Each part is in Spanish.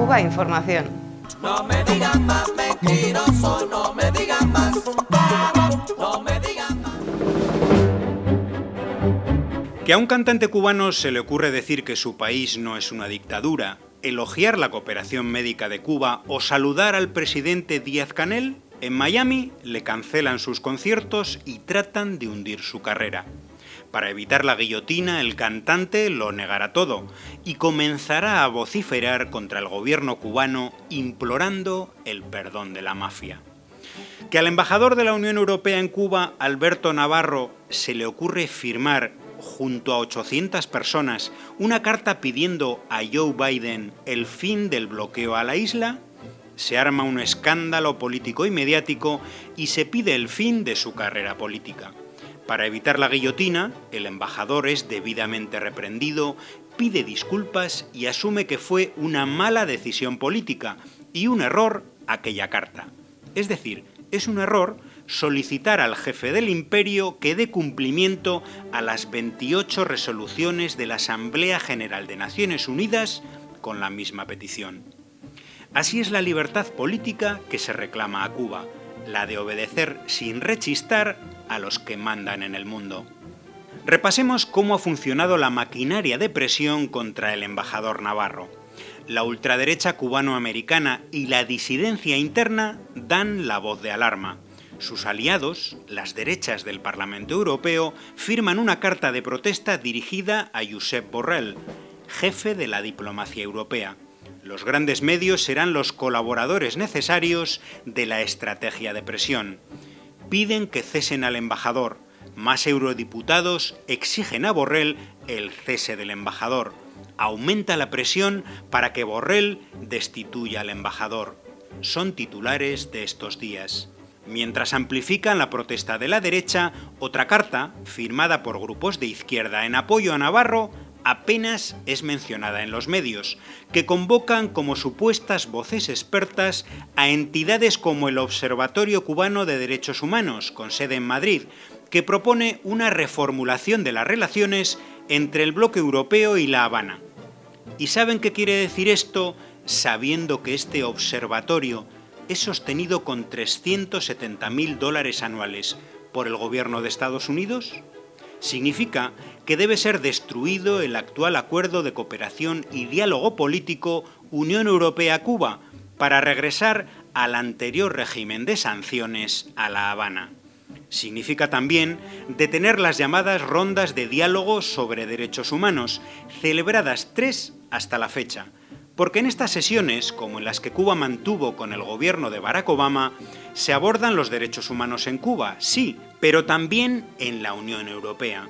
Cuba Información. No me digan más mentiroso, no me digan más, no me digan más. Que a un cantante cubano se le ocurre decir que su país no es una dictadura, elogiar la cooperación médica de Cuba o saludar al presidente Díaz Canel, en Miami le cancelan sus conciertos y tratan de hundir su carrera. Para evitar la guillotina, el cantante lo negará todo y comenzará a vociferar contra el gobierno cubano implorando el perdón de la mafia. Que al embajador de la Unión Europea en Cuba, Alberto Navarro, se le ocurre firmar junto a 800 personas una carta pidiendo a Joe Biden el fin del bloqueo a la isla, se arma un escándalo político y mediático y se pide el fin de su carrera política. Para evitar la guillotina, el embajador es debidamente reprendido, pide disculpas y asume que fue una mala decisión política y un error aquella carta. Es decir, es un error solicitar al jefe del imperio que dé cumplimiento a las 28 resoluciones de la Asamblea General de Naciones Unidas con la misma petición. Así es la libertad política que se reclama a Cuba, la de obedecer sin rechistar a los que mandan en el mundo. Repasemos cómo ha funcionado la maquinaria de presión contra el embajador Navarro. La ultraderecha cubano-americana y la disidencia interna dan la voz de alarma. Sus aliados, las derechas del Parlamento Europeo, firman una carta de protesta dirigida a Josep Borrell, jefe de la diplomacia europea. Los grandes medios serán los colaboradores necesarios de la estrategia de presión. Piden que cesen al embajador. Más eurodiputados exigen a Borrell el cese del embajador. Aumenta la presión para que Borrell destituya al embajador. Son titulares de estos días. Mientras amplifican la protesta de la derecha, otra carta, firmada por grupos de izquierda en apoyo a Navarro, apenas es mencionada en los medios, que convocan como supuestas voces expertas a entidades como el Observatorio Cubano de Derechos Humanos, con sede en Madrid, que propone una reformulación de las relaciones entre el bloque europeo y La Habana. ¿Y saben qué quiere decir esto sabiendo que este observatorio es sostenido con 370.000 dólares anuales por el gobierno de Estados Unidos? Significa que debe ser destruido el actual acuerdo de cooperación y diálogo político Unión Europea-Cuba para regresar al anterior régimen de sanciones a La Habana. Significa también detener las llamadas rondas de diálogo sobre derechos humanos, celebradas tres hasta la fecha, porque en estas sesiones, como en las que Cuba mantuvo con el gobierno de Barack Obama, se abordan los derechos humanos en Cuba, sí, pero también en la Unión Europea.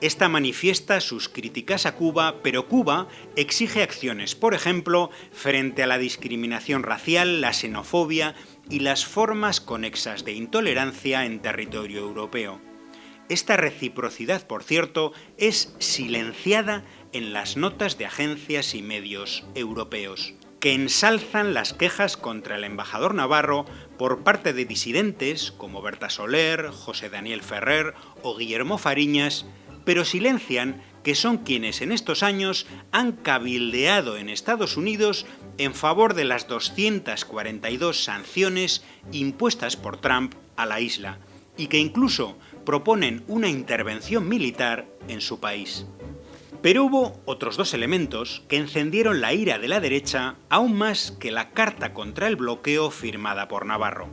Esta manifiesta sus críticas a Cuba, pero Cuba exige acciones, por ejemplo, frente a la discriminación racial, la xenofobia y las formas conexas de intolerancia en territorio europeo. Esta reciprocidad, por cierto, es silenciada en las notas de agencias y medios europeos, que ensalzan las quejas contra el embajador Navarro por parte de disidentes como Berta Soler, José Daniel Ferrer o Guillermo Fariñas, pero silencian que son quienes en estos años han cabildeado en Estados Unidos en favor de las 242 sanciones impuestas por Trump a la isla, y que incluso proponen una intervención militar en su país. Pero hubo otros dos elementos que encendieron la ira de la derecha aún más que la carta contra el bloqueo firmada por Navarro.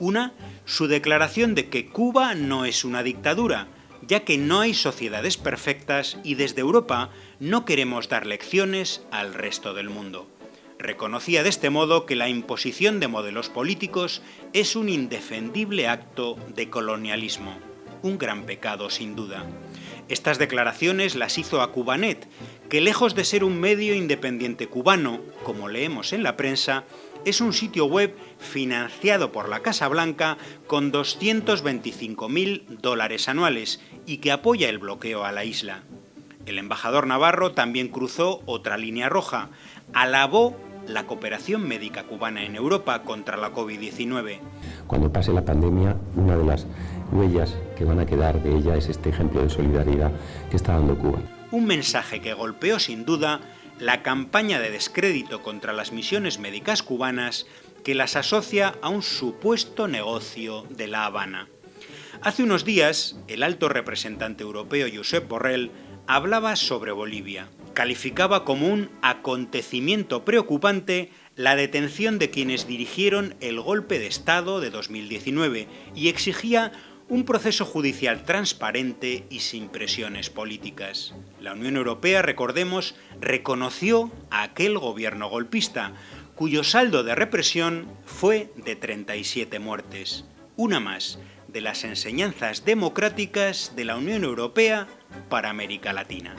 Una, su declaración de que Cuba no es una dictadura, ya que no hay sociedades perfectas y desde Europa no queremos dar lecciones al resto del mundo. Reconocía de este modo que la imposición de modelos políticos es un indefendible acto de colonialismo, un gran pecado sin duda. Estas declaraciones las hizo a Cubanet, que lejos de ser un medio independiente cubano, como leemos en la prensa, es un sitio web financiado por la Casa Blanca con 225.000 dólares anuales y que apoya el bloqueo a la isla. El embajador Navarro también cruzó otra línea roja, alabó la cooperación médica cubana en Europa contra la COVID-19. Cuando pase la pandemia, una de las huellas que van a quedar de ella es este ejemplo de solidaridad que está dando Cuba. Un mensaje que golpeó sin duda la campaña de descrédito contra las misiones médicas cubanas que las asocia a un supuesto negocio de La Habana. Hace unos días, el alto representante europeo Josep Borrell hablaba sobre Bolivia. Calificaba como un acontecimiento preocupante la detención de quienes dirigieron el golpe de Estado de 2019 y exigía un proceso judicial transparente y sin presiones políticas. La Unión Europea, recordemos, reconoció a aquel gobierno golpista, cuyo saldo de represión fue de 37 muertes. Una más de las enseñanzas democráticas de la Unión Europea para América Latina.